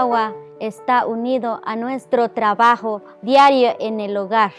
agua está unido a nuestro trabajo diario en el hogar.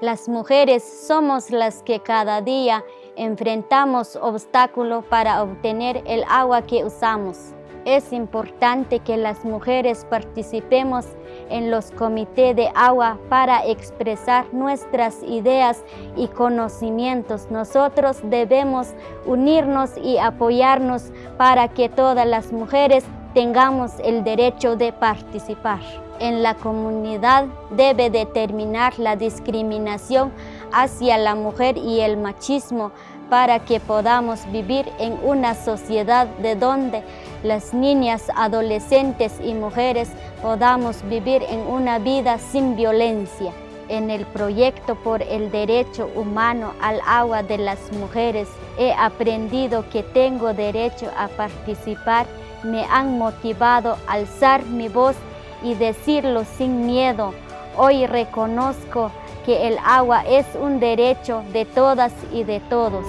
Las mujeres somos las que cada día enfrentamos obstáculos para obtener el agua que usamos. Es importante que las mujeres participemos en los comités de agua para expresar nuestras ideas y conocimientos. Nosotros debemos unirnos y apoyarnos para que todas las mujeres tengamos el derecho de participar. En la comunidad debe determinar la discriminación hacia la mujer y el machismo para que podamos vivir en una sociedad de donde las niñas, adolescentes y mujeres podamos vivir en una vida sin violencia. En el proyecto por el derecho humano al agua de las mujeres he aprendido que tengo derecho a participar. Me han motivado a alzar mi voz y decirlo sin miedo. Hoy reconozco que el agua es un derecho de todas y de todos.